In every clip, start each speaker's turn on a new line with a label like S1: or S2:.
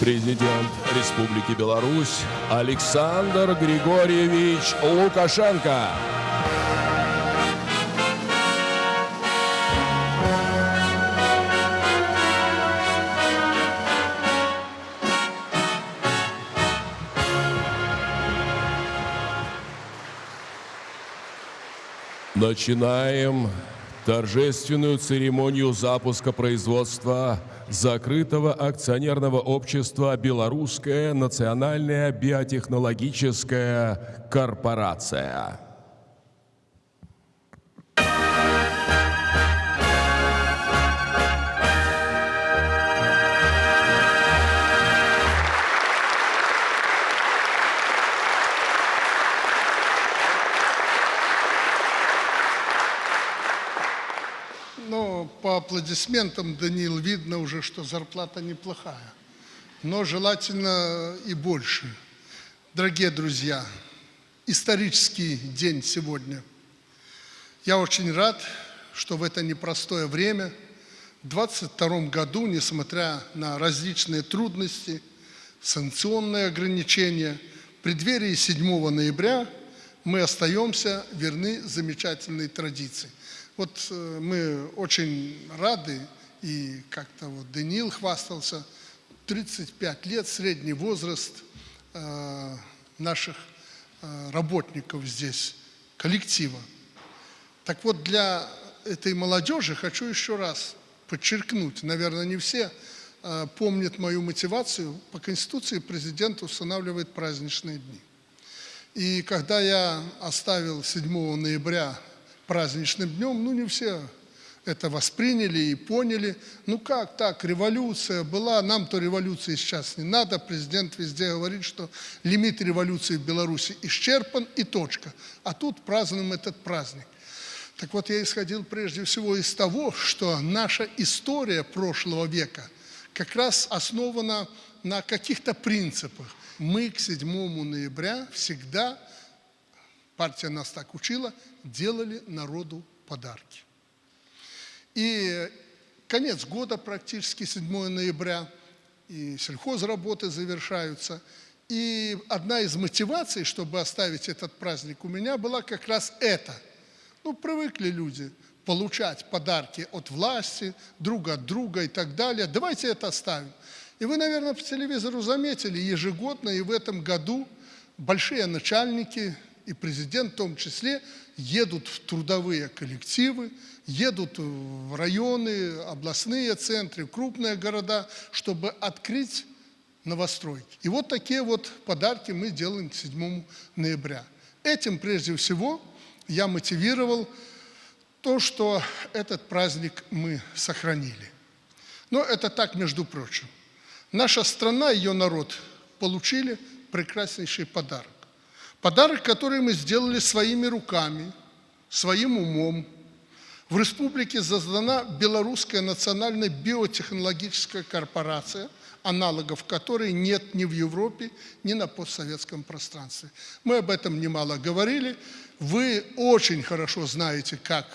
S1: Президент Республики Беларусь Александр Григорьевич Лукашенко. Начинаем торжественную церемонию запуска производства закрытого акционерного общества «Белорусская национальная биотехнологическая корпорация».
S2: Аплодисментам, Даниил, видно уже, что зарплата неплохая. Но желательно и больше. Дорогие друзья, исторический день сегодня. Я очень рад, что в это непростое время, в 2022 году, несмотря на различные трудности, санкционные ограничения, в преддверии 7 ноября мы остаемся верны замечательной традиции. Вот э, мы очень рады, и как-то вот Даниил хвастался, 35 лет средний возраст э, наших э, работников здесь, коллектива. Так вот, для этой молодежи хочу еще раз подчеркнуть, наверное, не все помнят мою мотивацию, по Конституции президент устанавливает праздничные дни. И когда я оставил 7 ноября праздничным днем, ну не все это восприняли и поняли. Ну как так, революция была, нам-то революции сейчас не надо. Президент везде говорит, что лимит революции в Беларуси исчерпан и точка. А тут празднуем этот праздник. Так вот, я исходил прежде всего из того, что наша история прошлого века как раз основана на каких-то принципах. Мы к 7 ноября всегда партия нас так учила, делали народу подарки. И конец года практически, 7 ноября, и сельхозработы завершаются. И одна из мотиваций, чтобы оставить этот праздник у меня, была как раз это. Ну, привыкли люди получать подарки от власти, друг от друга и так далее. Давайте это оставим. И вы, наверное, по телевизору заметили, ежегодно и в этом году большие начальники и президент в том числе, едут в трудовые коллективы, едут в районы, областные центры, крупные города, чтобы открыть новостройки. И вот такие вот подарки мы делаем к 7 ноября. Этим прежде всего я мотивировал то, что этот праздник мы сохранили. Но это так, между прочим. Наша страна, ее народ получили прекраснейший подарок. Подарок, который мы сделали своими руками, своим умом. В республике создана Белорусская национальная биотехнологическая корпорация, аналогов которой нет ни в Европе, ни на постсоветском пространстве. Мы об этом немало говорили. Вы очень хорошо знаете, как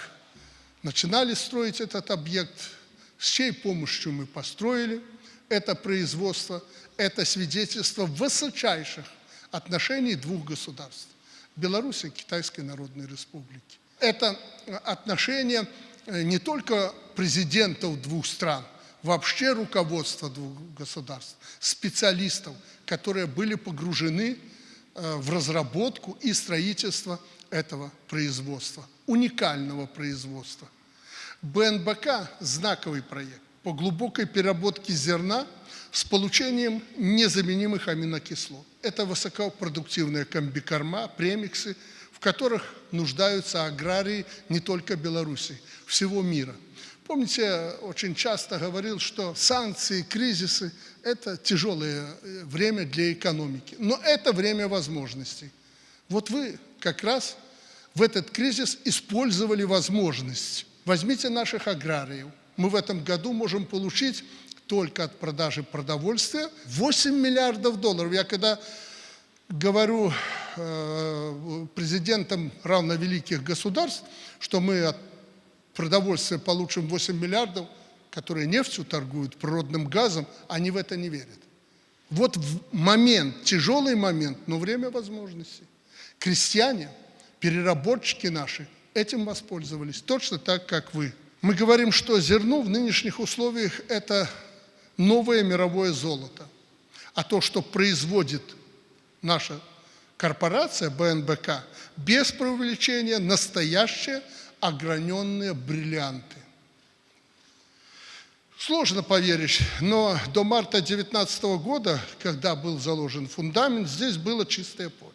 S2: начинали строить этот объект, с чьей помощью мы построили это производство, это свидетельство высочайших отношений двух государств – Беларуси и Китайской Народной Республики. Это отношения э, не только президентов двух стран, вообще руководства двух государств, специалистов, которые были погружены э, в разработку и строительство этого производства, уникального производства. БНБК – знаковый проект по глубокой переработке зерна с получением незаменимых аминокислот. Это высокопродуктивные комбикорма, премиксы, в которых нуждаются аграрии не только Беларуси, всего мира. Помните, очень часто говорил, что санкции, кризисы – это тяжелое э, время для экономики. Но это время возможностей. Вот вы как раз в этот кризис использовали возможность. Возьмите наших аграриев. Мы в этом году можем получить только от продажи продовольствия 8 миллиардов долларов. Я когда говорю э, президентам равновеликих государств, что мы от продовольствия получим 8 миллиардов, которые нефтью торгуют, природным газом, они в это не верят. Вот момент, тяжелый момент, но время возможностей. Крестьяне, переработчики наши этим воспользовались, точно так, как вы. Мы говорим, что зерно в нынешних условиях – это новое мировое золото. А то, что производит наша корпорация БНБК, без преувеличения, настоящие ограненные бриллианты. Сложно поверить, но до марта 2019 года, когда был заложен фундамент, здесь было чистое поле.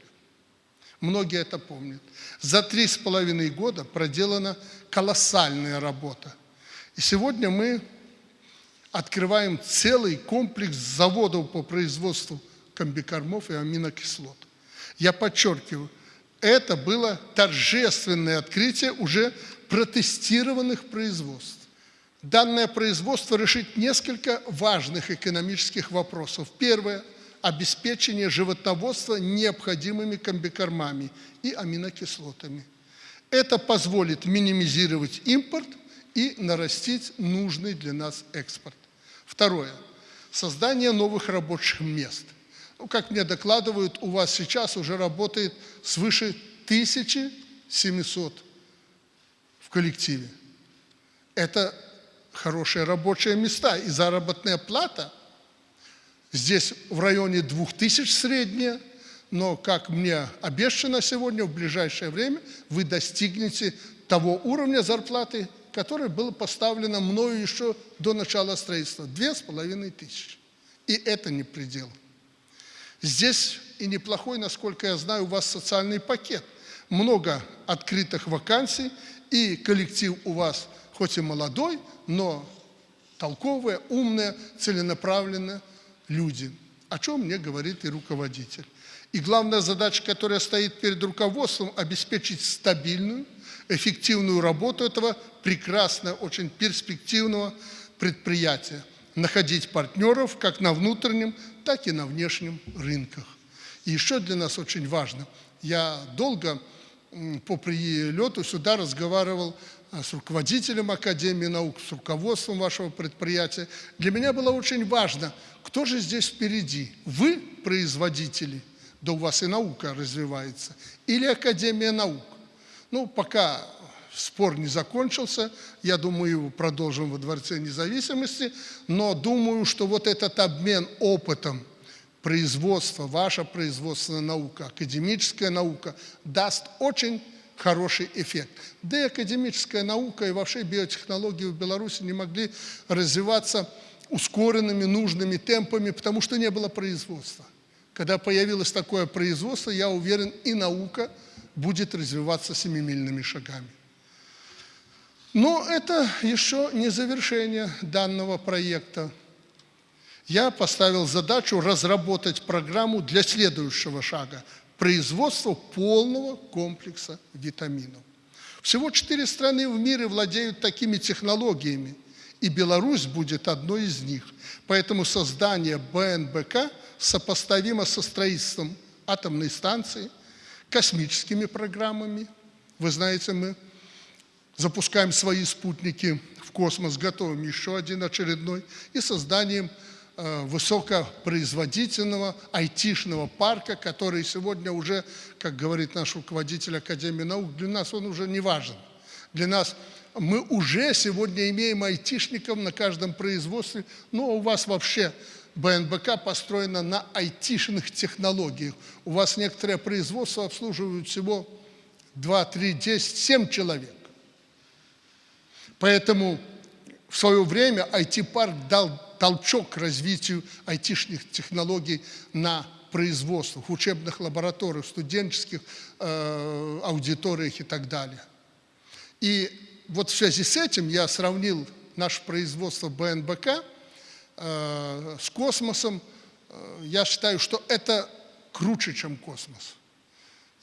S2: Многие это помнят. За три с половиной года проделана колоссальная работа. И сегодня мы открываем целый комплекс заводов по производству комбикормов и аминокислот. Я подчеркиваю, это было торжественное открытие уже протестированных производств. Данное производство решит несколько важных экономических вопросов. Первое – обеспечение животноводства необходимыми комбикормами и аминокислотами. Это позволит минимизировать импорт и нарастить нужный для нас экспорт. Второе – создание новых рабочих мест. Ну, как мне докладывают, у вас сейчас уже работает свыше 1700 в коллективе. Это хорошие рабочие места и заработная плата. Здесь в районе 2000 средняя, но, как мне обещано сегодня, в ближайшее время вы достигнете того уровня зарплаты, которое было поставлено мною еще до начала строительства – две с половиной тысячи. И это не предел. Здесь и неплохой, насколько я знаю, у вас социальный пакет. Много открытых вакансий, и коллектив у вас хоть и молодой, но толковые, умные, целенаправленные люди. О чем мне говорит и руководитель. И главная задача, которая стоит перед руководством, обеспечить стабильную, эффективную работу этого прекрасного, очень перспективного предприятия, находить партнеров как на внутреннем, так и на внешнем рынках. И еще для нас очень важно, я долго по прилету сюда разговаривал а, с руководителем Академии наук, с руководством вашего предприятия. Для меня было очень важно, кто же здесь впереди? Вы производители, да у вас и наука развивается, или Академия наук? Ну, пока спор не закончился, я думаю, его продолжим во Дворце независимости, но думаю, что вот этот обмен опытом производства, ваша производственная наука, академическая наука даст очень хороший эффект. Да и академическая наука и вообще биотехнологии в Беларуси не могли развиваться ускоренными, нужными темпами, потому что не было производства. Когда появилось такое производство, я уверен, и наука будет развиваться семимильными шагами. Но это еще не завершение данного проекта. Я поставил задачу разработать программу для следующего шага – производства полного комплекса витаминов. Всего четыре страны в мире владеют такими технологиями, и Беларусь будет одной из них. Поэтому создание БНБК сопоставимо со строительством атомной станции, космическими программами. Вы знаете, мы запускаем свои спутники в космос, готовим еще один очередной, и созданием э, высокопроизводительного айтишного парка, который сегодня уже, как говорит наш руководитель Академии наук, для нас он уже не важен. Для нас мы уже сегодня имеем айтишников на каждом производстве, но у вас вообще БНБК построена на айтишных технологиях. У вас некоторые производства обслуживают всего 2, 3, 10, 7 человек. Поэтому в свое время IT-парк дал толчок развитию айтишных технологий на производствах, учебных лабораториях, студенческих э, аудиториях и так далее. И вот в связи с этим я сравнил наше производство БНБК э, с космосом. Э, я считаю, что это круче, чем космос.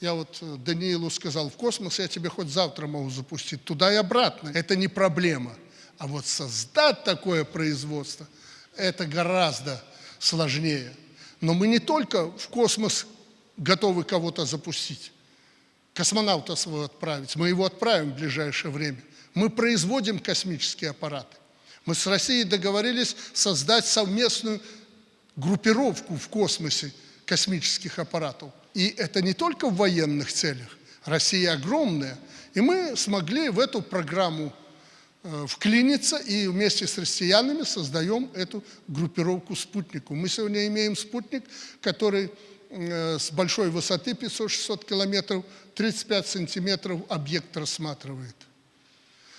S2: Я вот э, Даниилу сказал, в космос я тебе хоть завтра могу запустить, туда и обратно. Это не проблема. А вот создать такое производство, это гораздо сложнее. Но мы не только в космос готовы кого-то запустить, космонавта своего отправить, мы его отправим в ближайшее время. Мы производим космические аппараты. Мы с Россией договорились создать совместную группировку в космосе космических аппаратов. И это не только в военных целях. Россия огромная. И мы смогли в эту программу э, вклиниться и вместе с россиянами создаем эту группировку спутнику. Мы сегодня имеем спутник, который э, с большой высоты 500-600 километров, 35 сантиметров объект рассматривает.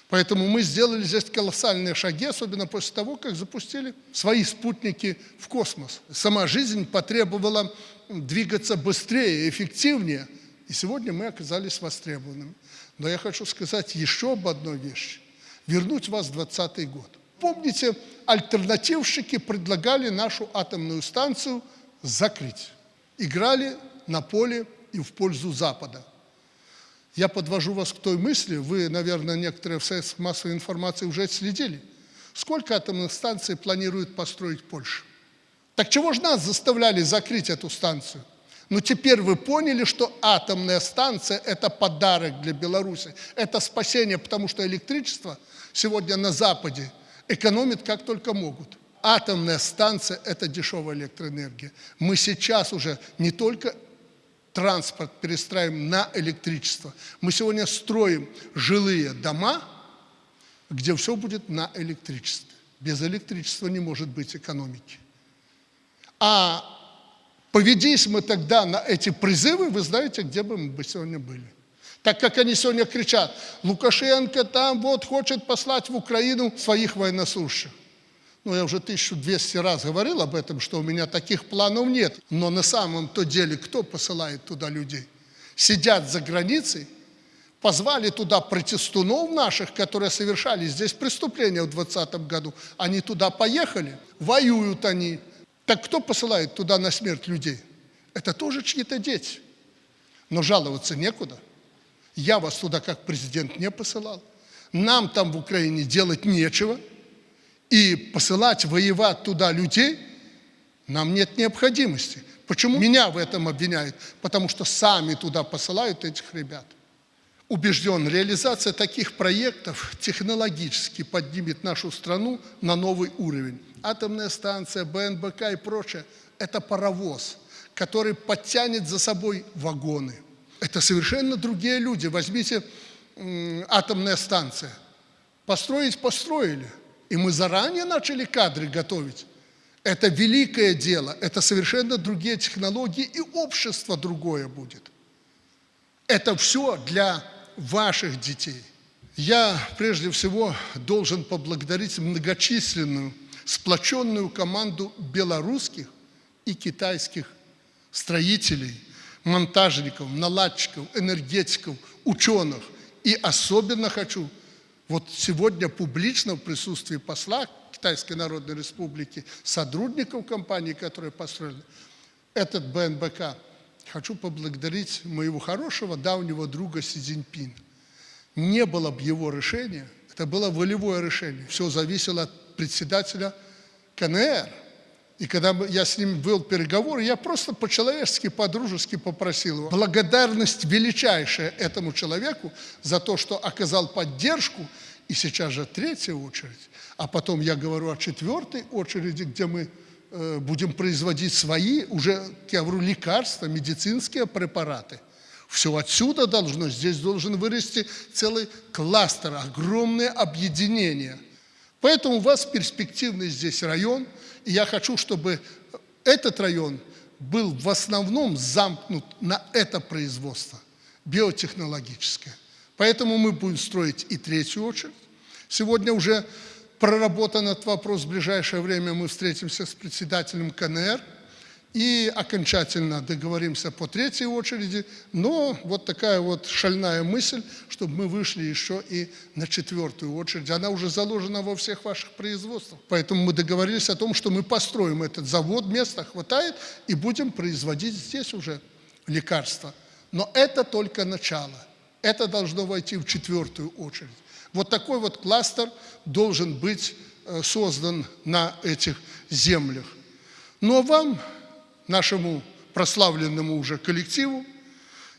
S2: Поэтому мы сделали здесь колоссальные шаги, особенно после того, как запустили свои спутники в космос. Сама жизнь потребовала двигаться быстрее, эффективнее, и сегодня мы оказались востребованными. Но я хочу сказать еще об одной вещи. Вернуть вас в 20 год. Помните, альтернативщики предлагали нашу атомную станцию закрыть. Играли на поле и в пользу Запада. Я подвожу вас к той мысли, вы, наверное, некоторые в средствах массовой информации уже следили. Сколько атомных станций планирует построить Польша? Так чего же нас заставляли закрыть эту станцию? Но теперь вы поняли, что атомная станция – это подарок для Беларуси, это спасение, потому что электричество сегодня на Западе экономит как только могут. Атомная станция – это дешевая электроэнергия. Мы сейчас уже не только транспорт перестраиваем на электричество. Мы сегодня строим жилые дома, где все будет на электричестве. Без электричества не может быть экономики. А поведись мы тогда на эти призывы, вы знаете, где бы мы сегодня были. Так как они сегодня кричат, Лукашенко там вот хочет послать в Украину своих военнослужащих. Ну, я уже 1200 раз говорил об этом, что у меня таких планов нет. Но на самом-то деле кто посылает туда людей? Сидят за границей, позвали туда протестунов наших, которые совершали здесь преступления в 2020 году. Они туда поехали, воюют они. Так кто посылает туда на смерть людей? Это тоже чьи-то дети. Но жаловаться некуда. Я вас туда как президент не посылал. Нам там в Украине делать нечего – и посылать воевать туда людей нам нет необходимости. Почему меня в этом обвиняют? Потому что сами туда посылают этих ребят. Убежден, реализация таких проектов технологически поднимет нашу страну на новый уровень. Атомная станция, БНБК и прочее – это паровоз, который подтянет за собой вагоны. Это совершенно другие люди. Возьмите атомная станция. Построить – построили – и мы заранее начали кадры готовить. Это великое дело, это совершенно другие технологии, и общество другое будет. Это все для ваших детей. Я прежде всего должен поблагодарить многочисленную, сплоченную команду белорусских и китайских строителей, монтажников, наладчиков, энергетиков, ученых. И особенно хочу вот сегодня публично в присутствии посла Китайской Народной Республики, сотрудников компании, которые построили этот БНБК, хочу поблагодарить моего хорошего давнего друга Си Цзиньпина. Не было бы его решения, это было волевое решение, все зависело от председателя КНР – и когда я с ним вел переговоры, я просто по-человечески, по-дружески попросил его. Благодарность величайшая этому человеку за то, что оказал поддержку, и сейчас же третья очередь. А потом я говорю о четвертой очереди, где мы э, будем производить свои, уже, я говорю, лекарства, медицинские препараты. Все отсюда должно, здесь должен вырасти целый кластер, огромное объединение. Поэтому у вас перспективный здесь район – и я хочу, чтобы этот район был в основном замкнут на это производство, биотехнологическое. Поэтому мы будем строить и третью очередь. Сегодня уже проработан этот вопрос, в ближайшее время мы встретимся с председателем КНР – и окончательно договоримся по третьей очереди, но вот такая вот шальная мысль, чтобы мы вышли еще и на четвертую очередь. Она уже заложена во всех ваших производствах. Поэтому мы договорились о том, что мы построим этот завод, места хватает, и будем производить здесь уже лекарства. Но это только начало. Это должно войти в четвертую очередь. Вот такой вот кластер должен быть э, создан на этих землях. Но вам нашему прославленному уже коллективу,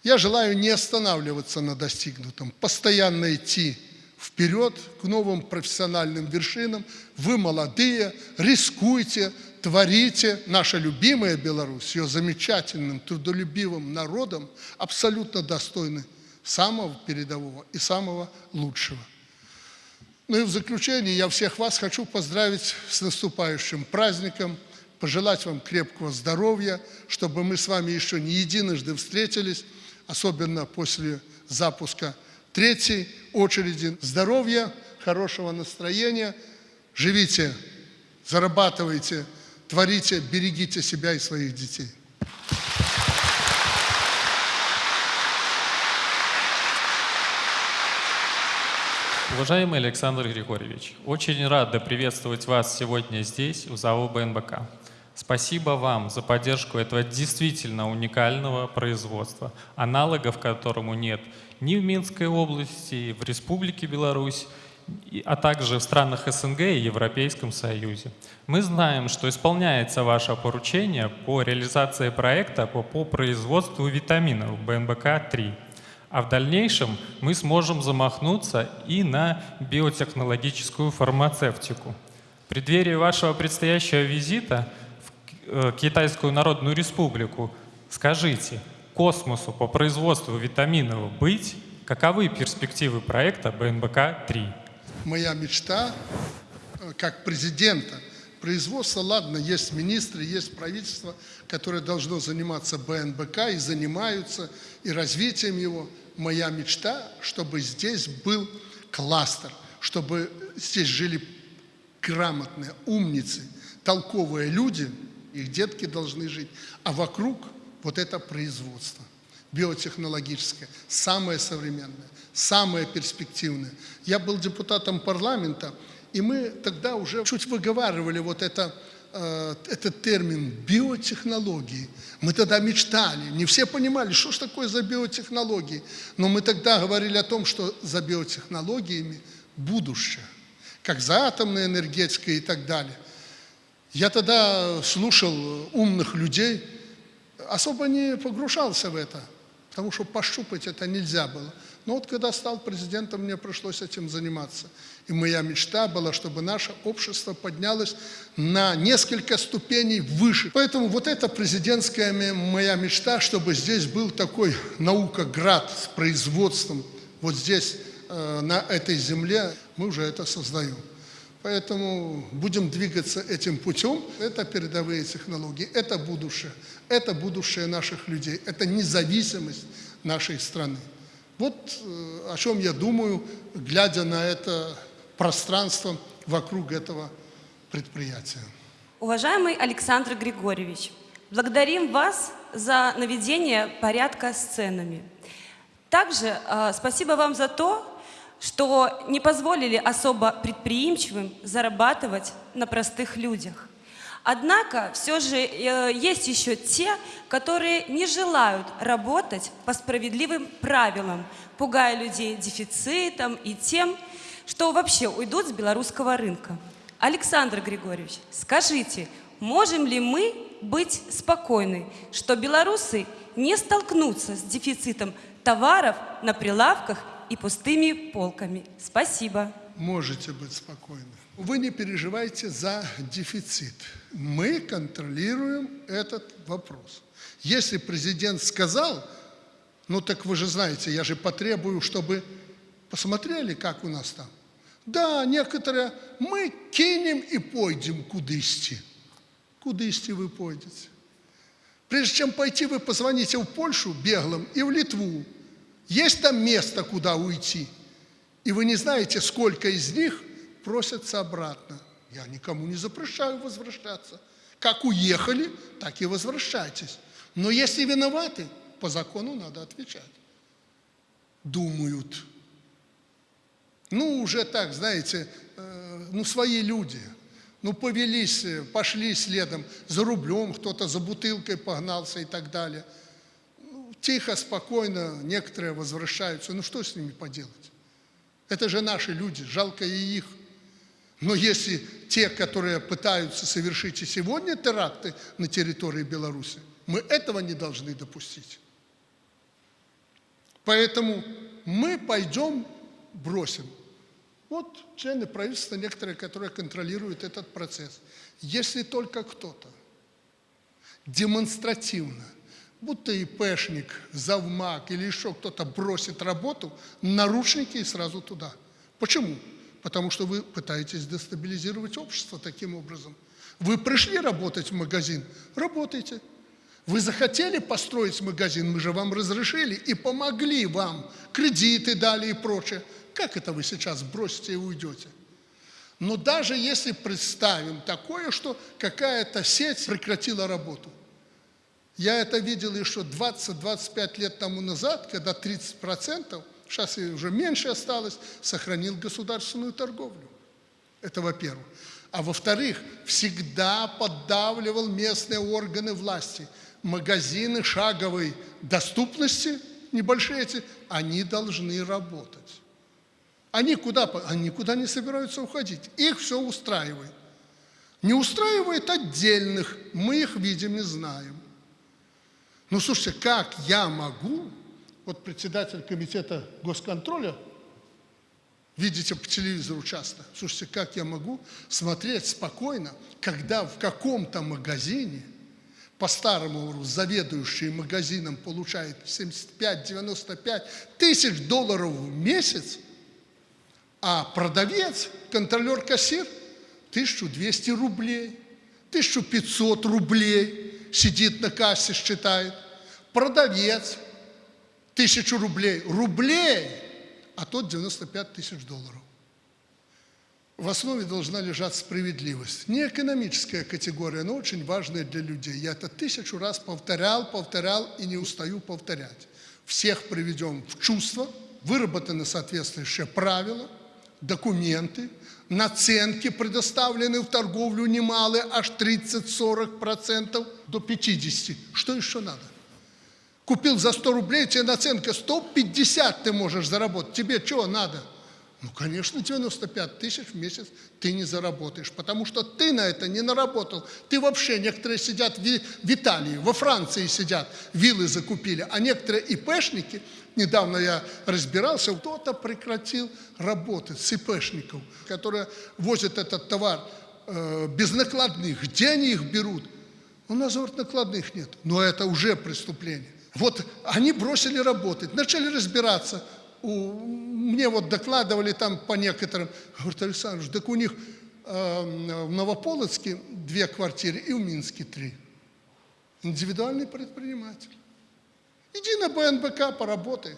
S2: я желаю не останавливаться на достигнутом, постоянно идти вперед к новым профессиональным вершинам. Вы молодые, рискуйте, творите. Наша любимая Беларусь, ее замечательным, трудолюбивым народом, абсолютно достойны самого передового и самого лучшего. Ну и в заключение я всех вас хочу поздравить с наступающим праздником, пожелать вам крепкого здоровья, чтобы мы с вами еще не единожды встретились, особенно после запуска третьей очереди. Здоровья, хорошего настроения, живите, зарабатывайте, творите, берегите себя и своих детей.
S3: Уважаемый Александр Григорьевич, очень рада приветствовать вас сегодня здесь, у ЗАО БНБК. Спасибо вам за поддержку этого действительно уникального производства, аналогов которому нет ни в Минской области, в Республике Беларусь, а также в странах СНГ и Европейском Союзе. Мы знаем, что исполняется ваше поручение по реализации проекта по, по производству витаминов БНБК-3. А в дальнейшем мы сможем замахнуться и на биотехнологическую фармацевтику. В преддверии вашего предстоящего визита Китайскую Народную Республику скажите, космосу по производству витаминов быть, каковы перспективы проекта БНБК-3?
S2: Моя мечта, э, как президента, производство, ладно, есть министры, есть правительство, которое должно заниматься БНБК и занимаются, и развитием его. Моя мечта, чтобы здесь был кластер, чтобы здесь жили грамотные, умницы, толковые люди, их детки должны жить, а вокруг вот это производство биотехнологическое, самое современное, самое перспективное. Я был депутатом парламента, и мы тогда уже чуть выговаривали вот это, э, этот термин биотехнологии. Мы тогда мечтали, не все понимали, что ж такое за биотехнологии, но мы тогда говорили о том, что за биотехнологиями будущее, как за атомной энергетикой и так далее. Я тогда слушал умных людей, особо не погружался в это, потому что пощупать это нельзя было. Но вот когда стал президентом, мне пришлось этим заниматься. И моя мечта была, чтобы наше общество поднялось на несколько ступеней выше. Поэтому вот эта президентская моя мечта, чтобы здесь был такой наукоград с производством, вот здесь, э, на этой земле, мы уже это создаем. Поэтому будем двигаться этим путем. Это передовые технологии, это будущее. Это будущее наших людей, это независимость нашей страны. Вот э, о чем я думаю, глядя на это пространство вокруг этого предприятия.
S4: Уважаемый Александр Григорьевич, благодарим вас за наведение порядка с ценами. Также э, спасибо вам за то, что не позволили особо предприимчивым зарабатывать на простых людях. Однако все же э, есть еще те, которые не желают работать по справедливым правилам, пугая людей дефицитом и тем, что вообще уйдут с белорусского рынка. Александр Григорьевич, скажите, можем ли мы быть спокойны, что белорусы не столкнутся с дефицитом товаров на прилавках и пустыми полками. Спасибо.
S2: Можете быть спокойны. Вы не переживайте за дефицит. Мы контролируем этот вопрос. Если президент сказал, ну так вы же знаете, я же потребую, чтобы посмотрели, как у нас там. Да, некоторые, мы кинем и пойдем кудысти. Кудысти вы пойдете. Прежде чем пойти, вы позвоните в Польшу беглым и в Литву. Есть там место, куда уйти? И вы не знаете, сколько из них просятся обратно. Я никому не запрещаю возвращаться. Как уехали, так и возвращайтесь. Но если виноваты, по закону надо отвечать. Думают. Ну, уже так, знаете, э, ну, свои люди. Ну, повелись, э, пошли следом за рублем, кто-то за бутылкой погнался и так далее – Тихо, спокойно некоторые возвращаются. Ну что с ними поделать? Это же наши люди, жалко и их. Но если те, которые пытаются совершить и сегодня теракты на территории Беларуси, мы этого не должны допустить. Поэтому мы пойдем, бросим. Вот члены правительства некоторые, которые контролируют этот процесс. Если только кто-то демонстративно, будто ИПшник, завмак или еще кто-то бросит работу, наручники и сразу туда. Почему? Потому что вы пытаетесь дестабилизировать общество таким образом. Вы пришли работать в магазин, работайте. Вы захотели построить магазин, мы же вам разрешили и помогли вам, кредиты дали и прочее. Как это вы сейчас бросите и уйдете? Но даже если представим такое, что какая-то сеть прекратила работу, я это видел еще 20-25 лет тому назад, когда 30%, сейчас уже меньше осталось, сохранил государственную торговлю. Это во-первых. А во-вторых, всегда поддавливал местные органы власти. Магазины шаговой доступности, небольшие эти, они должны работать. Они куда? Они никуда не собираются уходить. Их все устраивает. Не устраивает отдельных, мы их видим и знаем. Ну, слушайте, как я могу, вот председатель комитета госконтроля, видите по телевизору часто, слушайте, как я могу смотреть спокойно, когда в каком-то магазине, по-старому заведующий магазином получает 75-95 тысяч долларов в месяц, а продавец, контролер-кассир, 1200 рублей, 1500 рублей сидит на кассе, считает. Продавец, 1000 рублей. Рублей, а тот 95 тысяч долларов. В основе должна лежать справедливость. Не экономическая категория, но очень важная для людей. Я это тысячу раз повторял, повторял и не устаю повторять. Всех приведем в чувство, выработаны соответствующие правила, документы, наценки предоставлены в торговлю немалые, аж 30-40% до 50%. Что еще надо? Купил за 100 рублей, тебе наценка 150 ты можешь заработать. Тебе чего надо? Ну, конечно, 95 тысяч в месяц ты не заработаешь, потому что ты на это не наработал. Ты вообще, некоторые сидят в Италии, во Франции сидят, виллы закупили, а некоторые ИПшники, недавно я разбирался, кто-то прекратил работать с ИПшников, которые возят этот товар э, без накладных. Где они их берут? У нас, говорит, накладных нет. Но это уже преступление. Вот они бросили работать, начали разбираться. У- мне вот докладывали там по некоторым. Говорит, Александр, так у них э, в Новополоцке две квартиры и в Минске три. Индивидуальный предприниматель. Иди на БНБК, поработай.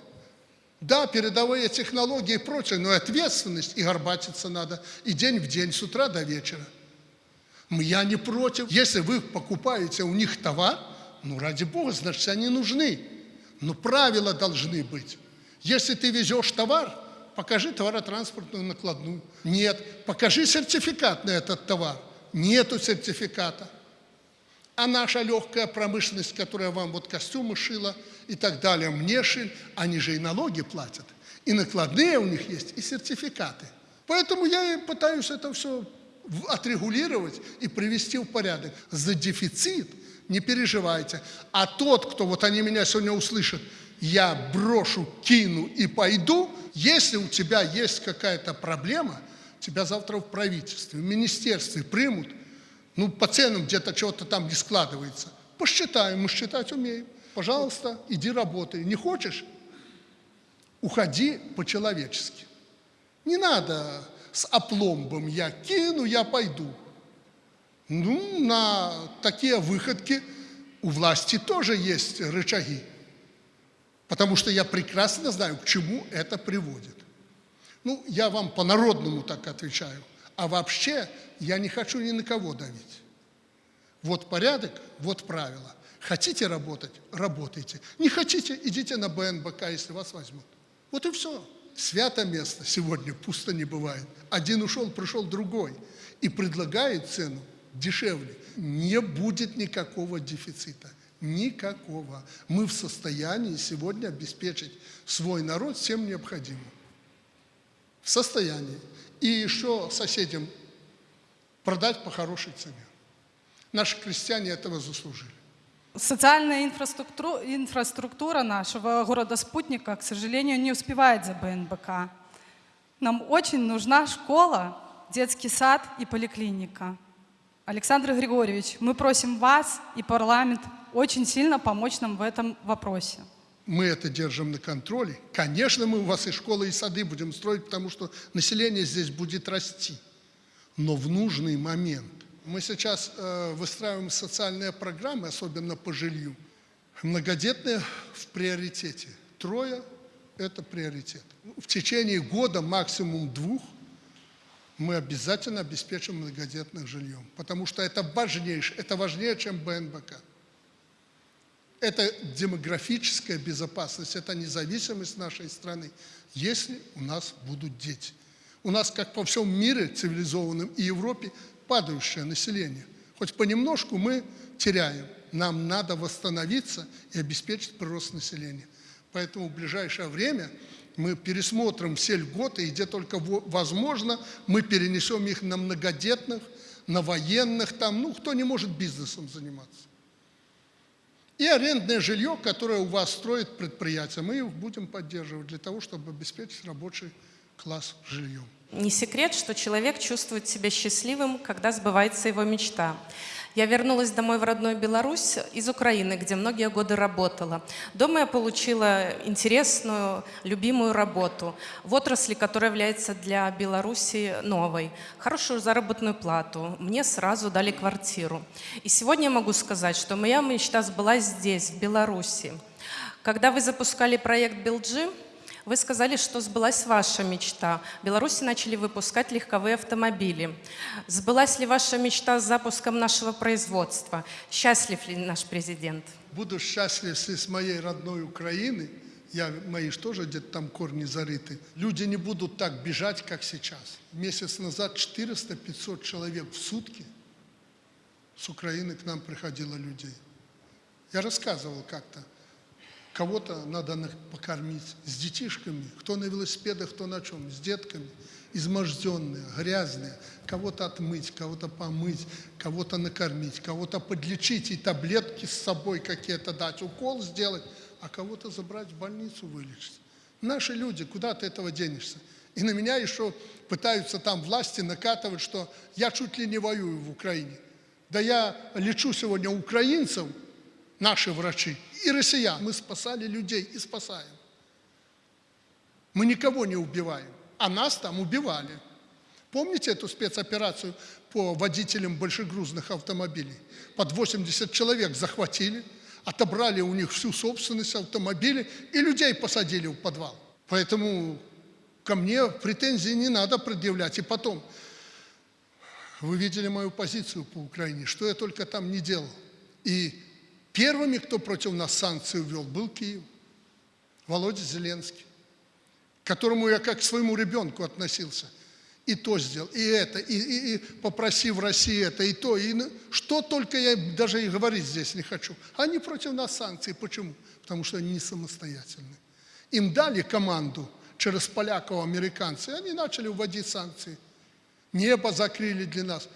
S2: Да, передовые технологии и прочее, но и ответственность, и горбатиться надо, и день в день, с утра до вечера. Я не против. Если вы покупаете у них товар, ну, ради бога, значит, они нужны. Но правила должны быть. Если ты везешь товар, покажи товаротранспортную накладную. Нет. Покажи сертификат на этот товар. Нету сертификата. А наша легкая промышленность, которая вам вот костюмы шила и так далее, мне шили, они же и налоги платят. И накладные у них есть, и сертификаты. Поэтому я и пытаюсь это все отрегулировать и привести в порядок. За дефицит не переживайте. А тот, кто, вот они меня сегодня услышат, я брошу, кину и пойду, если у тебя есть какая-то проблема, тебя завтра в правительстве, в министерстве примут, ну, по ценам где-то чего-то там не складывается. Посчитаем, мы считать умеем. Пожалуйста, иди работай. Не хочешь? Уходи по-человечески. Не надо с опломбом «я кину, я пойду». Ну, на такие выходки у власти тоже есть рычаги. Потому что я прекрасно знаю, к чему это приводит. Ну, я вам по-народному так отвечаю. А вообще я не хочу ни на кого давить. Вот порядок, вот правила. Хотите работать – работайте. Не хотите – идите на БНБК, если вас возьмут. Вот и все. Свято место сегодня пусто не бывает. Один ушел, пришел другой. И предлагает цену дешевле. Не будет никакого дефицита. Никакого. Мы в состоянии сегодня обеспечить свой народ всем необходимым. В состоянии. И еще соседям продать по хорошей цене. Наши крестьяне этого заслужили.
S5: Социальная инфраструктура, инфраструктура нашего города-спутника, к сожалению, не успевает за БНБК. Нам очень нужна школа, детский сад и поликлиника. Александр Григорьевич, мы просим вас и парламент очень сильно помочь нам в этом вопросе.
S2: Мы это держим на контроле. Конечно, мы у вас и школы, и сады будем строить, потому что население здесь будет расти. Но в нужный момент. Мы сейчас э, выстраиваем социальные программы, особенно по жилью. Многодетные в приоритете. Трое – это приоритет. В течение года, максимум двух, мы обязательно обеспечим многодетных жильем. Потому что это важнейшее, это важнее, чем БНБК. Это демографическая безопасность, это независимость нашей страны, если у нас будут дети. У нас, как по всем мире цивилизованном и Европе, падающее население. Хоть понемножку мы теряем. Нам надо восстановиться и обеспечить прирост населения. Поэтому в ближайшее время мы пересмотрим все льготы, и где только возможно, мы перенесем их на многодетных, на военных, там, ну, кто не может бизнесом заниматься. И арендное жилье, которое у вас строит предприятие, мы будем поддерживать для того, чтобы обеспечить рабочий класс жильем.
S6: Не секрет, что человек чувствует себя счастливым, когда сбывается его мечта. Я вернулась домой в родную Беларусь из Украины, где многие годы работала. Дома я получила интересную, любимую работу в отрасли, которая является для Беларуси новой. Хорошую заработную плату. Мне сразу дали квартиру. И сегодня я могу сказать, что моя мечта сбылась здесь, в Беларуси. Когда вы запускали проект «Билджи», вы сказали, что сбылась ваша мечта. В Беларуси начали выпускать легковые автомобили. Сбылась ли ваша мечта с запуском нашего производства? Счастлив ли наш президент?
S2: Буду счастлив, если с моей родной Украины, я, мои же тоже где-то там корни зарыты, люди не будут так бежать, как сейчас. Месяц назад 400-500 человек в сутки с Украины к нам приходило людей. Я рассказывал как-то. Кого-то надо покормить с детишками, кто на велосипедах, кто на чем, с детками, изможденные, грязные, кого-то отмыть, кого-то помыть, кого-то накормить, кого-то подлечить и таблетки с собой какие-то дать, укол сделать, а кого-то забрать в больницу вылечить. Наши люди, куда ты этого денешься? И на меня еще пытаются там власти накатывать, что я чуть ли не воюю в Украине. Да я лечу сегодня украинцев, наши врачи, и россиян. Мы спасали людей и спасаем. Мы никого не убиваем, а нас там убивали. Помните эту спецоперацию по водителям большегрузных автомобилей? Под 80 человек захватили, отобрали у них всю собственность автомобилей и людей посадили в подвал. Поэтому ко мне претензии не надо предъявлять. И потом, вы видели мою позицию по Украине, что я только там не делал. И Первыми, кто против нас санкции ввел, был Киев. Володя Зеленский, к которому я как к своему ребенку относился. И то сделал, и это, и, и, и попросив России это, и то, и что только я даже и говорить здесь не хочу. Они против нас санкции. Почему? Потому что они не самостоятельны. Им дали команду через поляков, американцы, и они начали вводить санкции. Небо закрыли для нас.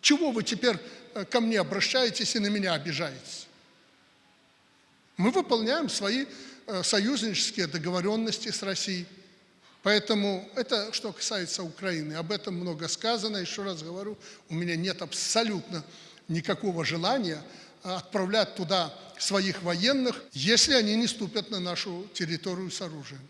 S2: Чего вы теперь э, ко мне обращаетесь и на меня обижаетесь? Мы выполняем свои э, союзнические договоренности с Россией. Поэтому это, что касается Украины, об этом много сказано. Еще раз говорю, у меня нет абсолютно никакого желания э, отправлять туда своих военных, если они не ступят на нашу территорию с оружием.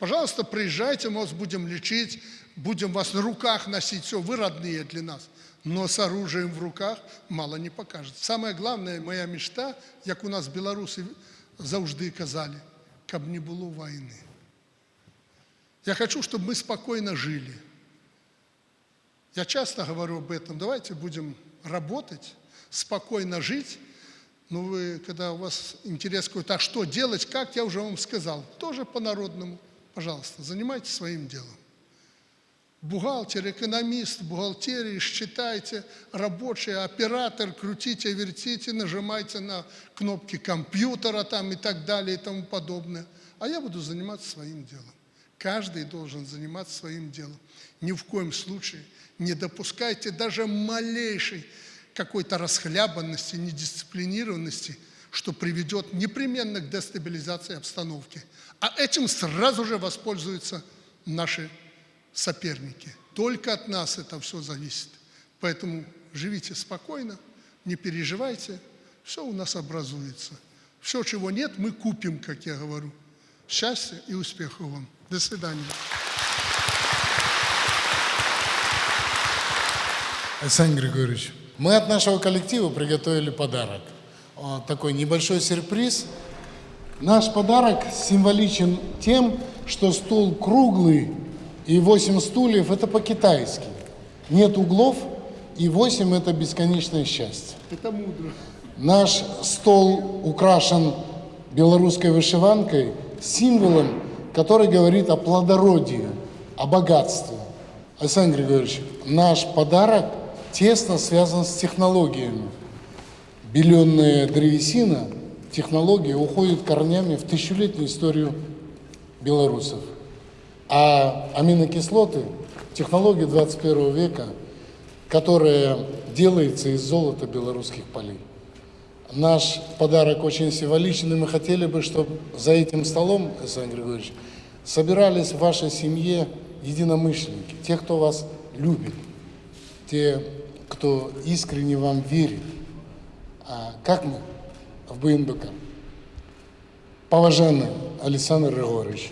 S2: Пожалуйста, приезжайте, мы вас будем лечить, будем вас на руках носить, все, вы родные для нас но с оружием в руках мало не покажет. Самое главное, моя мечта, як у нас белорусы завжди казали, каб не было войны. Я хочу, чтобы мы спокойно жили. Я часто говорю об этом. Давайте будем работать, спокойно жить. Но вы, когда у вас интерес какой-то, а что делать, как, я уже вам сказал. Тоже по-народному. Пожалуйста, занимайтесь своим делом бухгалтер, экономист, бухгалтерии, считайте, рабочий, оператор, крутите, вертите, нажимайте на кнопки компьютера там и так далее и тому подобное. А я буду заниматься своим делом. Каждый должен заниматься своим делом. Ни в коем случае не допускайте даже малейшей какой-то расхлябанности, недисциплинированности, что приведет непременно к дестабилизации обстановки. А этим сразу же воспользуются наши соперники. Только от нас это все зависит. Поэтому живите спокойно, не переживайте, все у нас образуется. Все, чего нет, мы купим, как я говорю. Счастья и успехов вам. До свидания.
S7: Александр Григорьевич, мы от нашего коллектива приготовили подарок. Вот такой небольшой сюрприз. Наш подарок символичен тем, что стол круглый и 8 стульев – это по-китайски. Нет углов, и 8 – это бесконечное счастье.
S2: Это мудро.
S7: Наш стол украшен белорусской вышиванкой, символом, который говорит о плодородии, о богатстве. Александр Григорьевич, наш подарок тесно связан с технологиями. Беленная древесина, технология уходит корнями в тысячелетнюю историю белорусов. А аминокислоты – технология 21 века, которая делается из золота белорусских полей. Наш подарок очень символичный. Мы хотели бы, чтобы за этим столом, Александр Григорьевич, собирались в вашей семье единомышленники, те, кто вас любит, те, кто искренне вам верит. А как мы в БНБК? Поважанный Александр Григорьевич,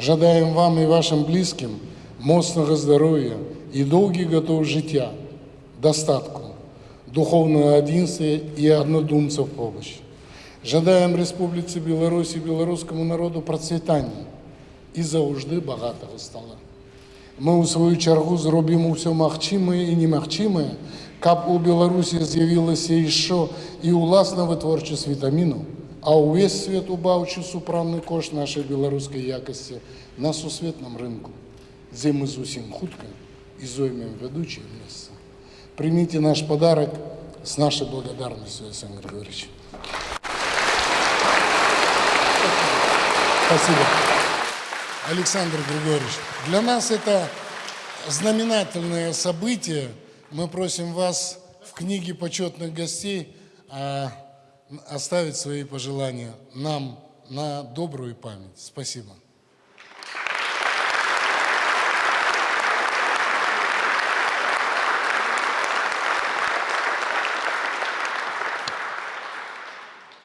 S7: жадаем вам і вашим близьким моцного здоров'я і довгих готов життя, достатку, духовного единства і однодумців помощи. Жадаем Республіці Білорусі, білоруському народу процвітання і завжди багатого стола. Ми у свою чергу зробимо все магчимае і немагчымае, каб у Беларусі з'явілася яшчэ і ўласна вытворчасць вітамінаў, а ўвесь свет убаўчы супранны кошт нашай беларускай якасці на сусветным рынку, дзе мы зусім хутка і зоймем вядучае месца. Примите наш подарок с нашей благодарностью, Александр Григорьевич. Спасибо. Александр Григорьевич, для нас это знаменательное событие. Мы просим вас в книге почетных гостей а, оставить свои пожелания нам на добрую память. Спасибо.